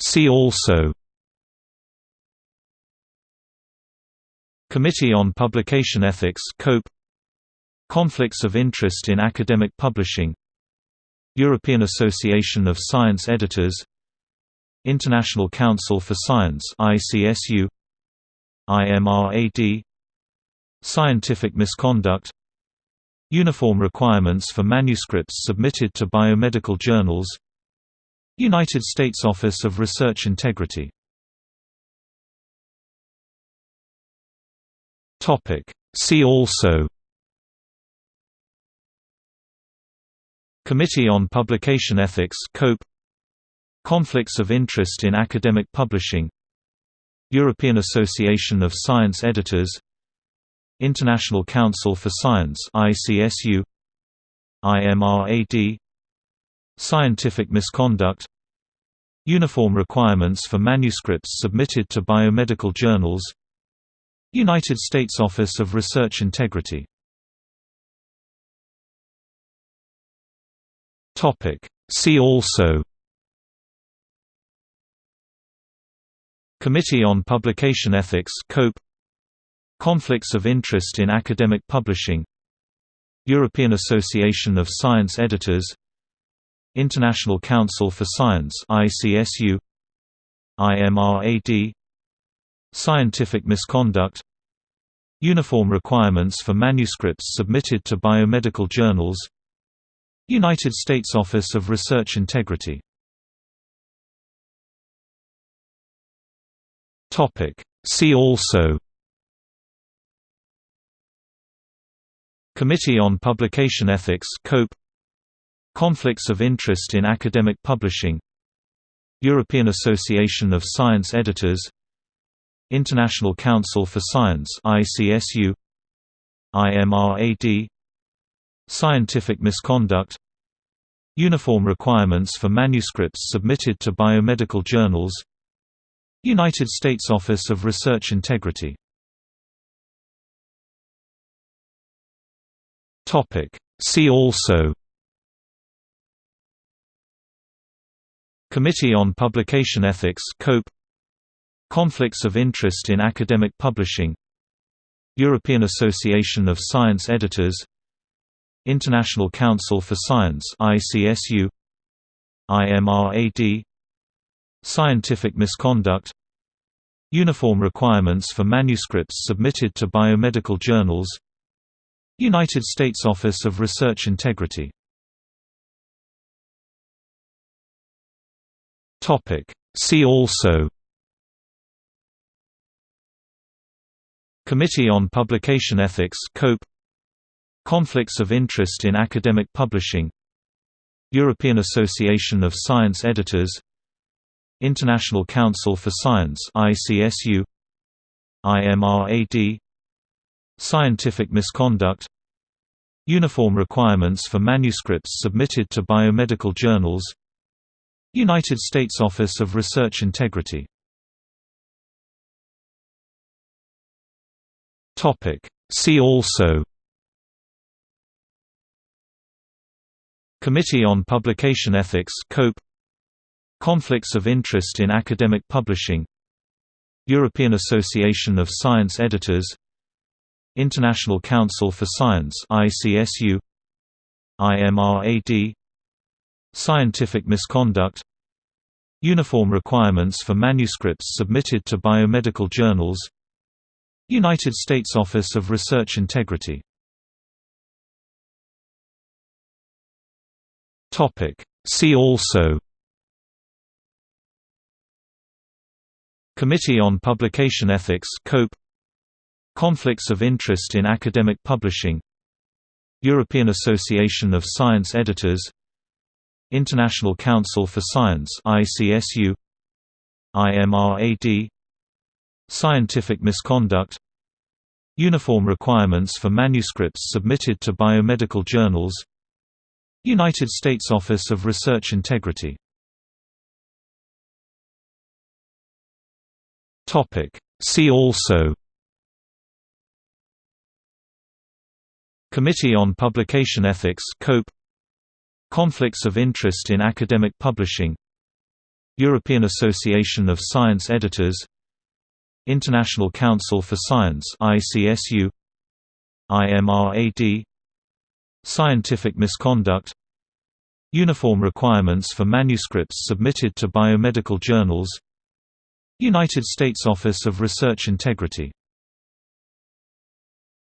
See also Committee on Publication Ethics COPE Conflicts of interest in academic publishing European Association of Science Editors International Council for Science ICSU IMRAD Scientific misconduct Uniform requirements for manuscripts submitted to biomedical journals United States Office of Research Integrity. See also. Committee on Publication Ethics COPE. Conflicts of interest in academic publishing. European Association of Science Editors. International Council for Science ICSU IMRAD Scientific misconduct Uniform requirements for manuscripts submitted to biomedical journals United States Office of Research Integrity. See also Committee on Publication Ethics COPE Conflicts of interest in academic publishing European Association of Science Editors International Council for Science ICSU IMRAD Scientific misconduct Uniform requirements for manuscripts submitted to biomedical journals United States Office of Research Integrity. See also Committee on Publication Ethics COPE Conflicts of interest in academic publishing European Association of Science Editors International Council for Science ICSU IMRAD Scientific misconduct Uniform requirements for manuscripts submitted to biomedical journals United States Office of Research Integrity See also Committee on Publication Ethics COPE. Conflicts of interest in academic publishing. European Association of Science Editors. International Council for Science ICSU IMRAD Scientific misconduct. Uniform requirements for manuscripts submitted to biomedical journals. United States Office of Research Integrity See also Committee on Publication Ethics COPE Conflicts of interest in academic publishing European Association of Science Editors International Council for Science ICSU IMRAD Scientific misconduct Uniform requirements for manuscripts submitted to biomedical journals United States Office of Research Integrity. See also. Committee on Publication Ethics COPE. Conflicts of interest in academic publishing. European Association of Science Editors. International Council for Science ICSU IMRAD Scientific misconduct Uniform requirements for manuscripts submitted to biomedical journals United States Office of Research Integrity. See also Committee on Publication Ethics COPE Conflicts of interest in academic publishing European Association of Science Editors International Council for Science ICSU IMRAD Scientific misconduct Uniform requirements for manuscripts submitted to biomedical journals United States Office of Research Integrity. See also Committee on Publication Ethics COPE Conflicts of interest in academic publishing European Association of Science Editors International Council for Science ICSU IMRAD Scientific misconduct Uniform requirements for manuscripts submitted to biomedical journals United States Office of Research Integrity